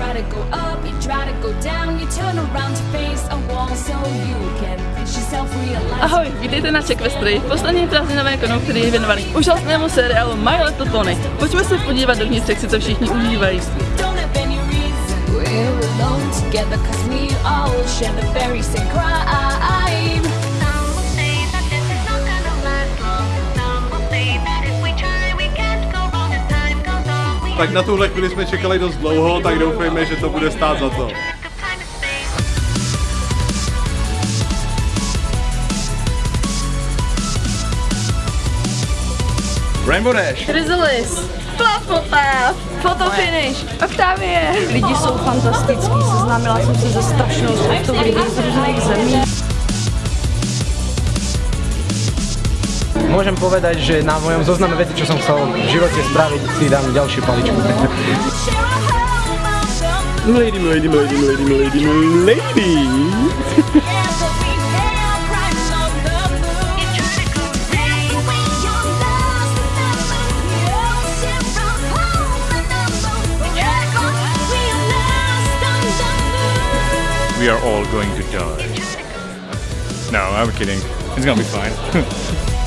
try to go up, you try to go down, you turn around to face a wall so you can push yourself realize. Ahoj, vítejte na Checkvestry, poslední prázdninové konou, který je věnovaný úžasnému seriálu My Little Pony. Pojďme se podívat dovnitř, jak si to všichni užívají. We're alone together cause we all share the very same crime. Tak na tuhle chvíli jsme čekali dost dlouho, tak doufejme, že to bude stát za to. Rainbow Dash. Chrysalis, Flufflepuff, Photofinish, Octavie. Lidi jsou fantastický, seznámila jsem se ze strašnou spoustou lidí z môžem povedať, že na mojom zozname veci, čo som chcel v živote spraviť, si dám ďalšiu paličku. Lady, lady, lady, lady, lady, lady. we are all going to die. No, I'm kidding. It's gonna be fine.